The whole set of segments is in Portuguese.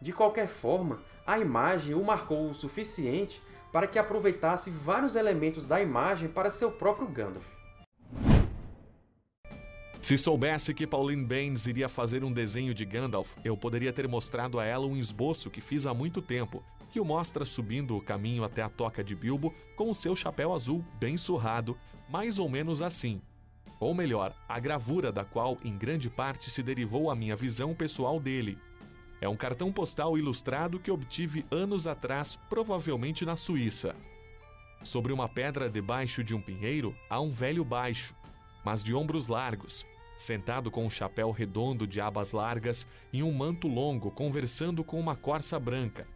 De qualquer forma, a imagem o marcou o suficiente para que aproveitasse vários elementos da imagem para seu próprio Gandalf. Se soubesse que Pauline Baines iria fazer um desenho de Gandalf, eu poderia ter mostrado a ela um esboço que fiz há muito tempo, que o mostra subindo o caminho até a toca de Bilbo com o seu chapéu azul bem surrado, mais ou menos assim. Ou melhor, a gravura da qual em grande parte se derivou a minha visão pessoal dele. É um cartão postal ilustrado que obtive anos atrás, provavelmente na Suíça. Sobre uma pedra debaixo de um pinheiro há um velho baixo, mas de ombros largos, sentado com um chapéu redondo de abas largas e um manto longo, conversando com uma corça branca,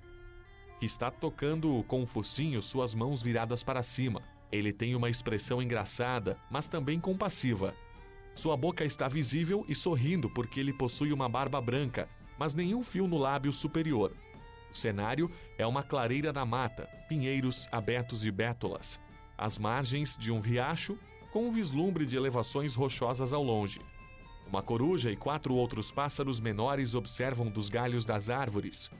que está tocando com o focinho suas mãos viradas para cima. Ele tem uma expressão engraçada, mas também compassiva. Sua boca está visível e sorrindo porque ele possui uma barba branca, mas nenhum fio no lábio superior. O cenário é uma clareira da mata, pinheiros, abetos e bétulas, as margens de um riacho com um vislumbre de elevações rochosas ao longe. Uma coruja e quatro outros pássaros menores observam dos galhos das árvores.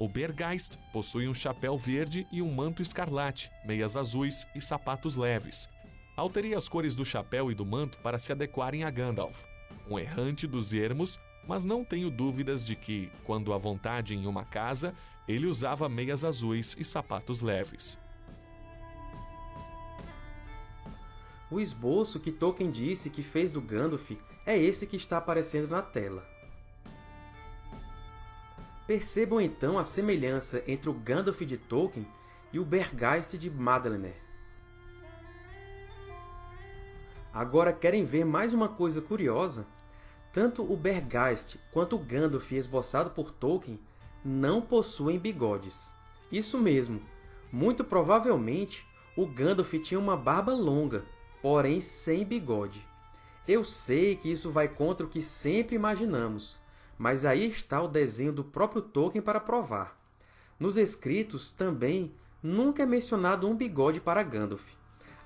O Bergeist possui um chapéu verde e um manto escarlate, meias azuis e sapatos leves. Alterei as cores do chapéu e do manto para se adequarem a Gandalf, um errante dos ermos, mas não tenho dúvidas de que, quando à vontade em uma casa, ele usava meias azuis e sapatos leves. O esboço que Tolkien disse que fez do Gandalf é esse que está aparecendo na tela. Percebam então a semelhança entre o Gandalf de Tolkien e o Bergeist de Madlener. Agora querem ver mais uma coisa curiosa? Tanto o Bergeist quanto o Gandalf esboçado por Tolkien não possuem bigodes. Isso mesmo, muito provavelmente o Gandalf tinha uma barba longa, porém sem bigode. Eu sei que isso vai contra o que sempre imaginamos, mas aí está o desenho do próprio Tolkien para provar. Nos escritos, também, nunca é mencionado um bigode para Gandalf.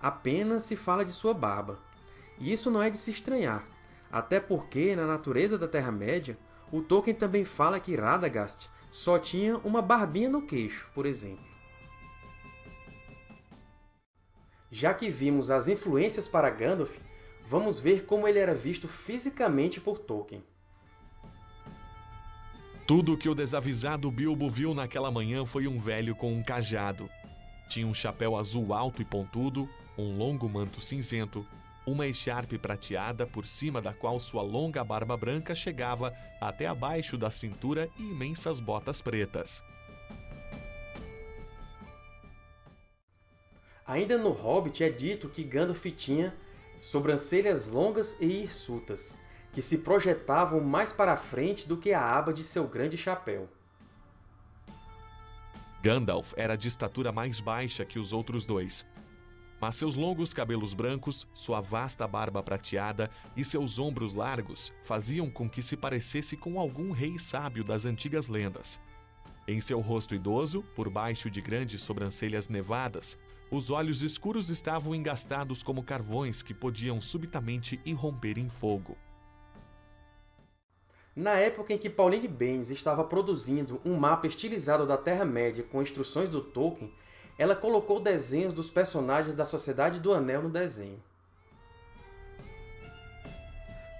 Apenas se fala de sua barba. E isso não é de se estranhar, até porque, na natureza da Terra-média, o Tolkien também fala que Radagast só tinha uma barbinha no queixo, por exemplo. Já que vimos as influências para Gandalf, vamos ver como ele era visto fisicamente por Tolkien. Tudo que o desavisado Bilbo viu naquela manhã foi um velho com um cajado. Tinha um chapéu azul alto e pontudo, um longo manto cinzento, uma echarpe prateada por cima da qual sua longa barba branca chegava até abaixo da cintura e imensas botas pretas. Ainda no Hobbit é dito que Gandalf tinha sobrancelhas longas e hirsutas, que se projetavam mais para a frente do que a aba de seu grande chapéu. Gandalf era de estatura mais baixa que os outros dois, mas seus longos cabelos brancos, sua vasta barba prateada e seus ombros largos faziam com que se parecesse com algum rei sábio das antigas lendas. Em seu rosto idoso, por baixo de grandes sobrancelhas nevadas, os olhos escuros estavam engastados como carvões que podiam subitamente irromper em fogo. Na época em que Pauline Baines estava produzindo um mapa estilizado da Terra-média com instruções do Tolkien, ela colocou desenhos dos personagens da Sociedade do Anel no desenho.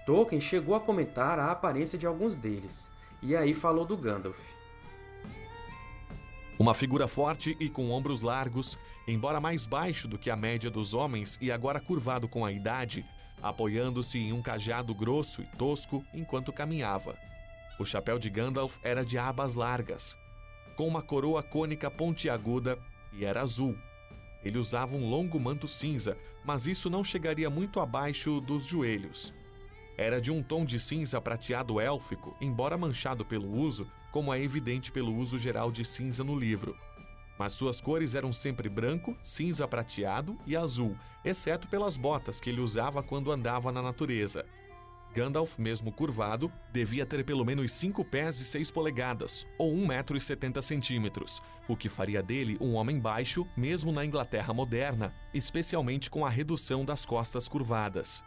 Tolkien chegou a comentar a aparência de alguns deles, e aí falou do Gandalf. Uma figura forte e com ombros largos, embora mais baixo do que a média dos homens e agora curvado com a idade, apoiando-se em um cajado grosso e tosco enquanto caminhava. O chapéu de Gandalf era de abas largas, com uma coroa cônica pontiaguda e era azul. Ele usava um longo manto cinza, mas isso não chegaria muito abaixo dos joelhos. Era de um tom de cinza prateado élfico, embora manchado pelo uso, como é evidente pelo uso geral de cinza no livro. Mas suas cores eram sempre branco, cinza prateado e azul, exceto pelas botas que ele usava quando andava na natureza. Gandalf, mesmo curvado, devia ter pelo menos 5 pés e 6 polegadas, ou 1,70 metro e 70 centímetros, o que faria dele um homem baixo, mesmo na Inglaterra moderna, especialmente com a redução das costas curvadas.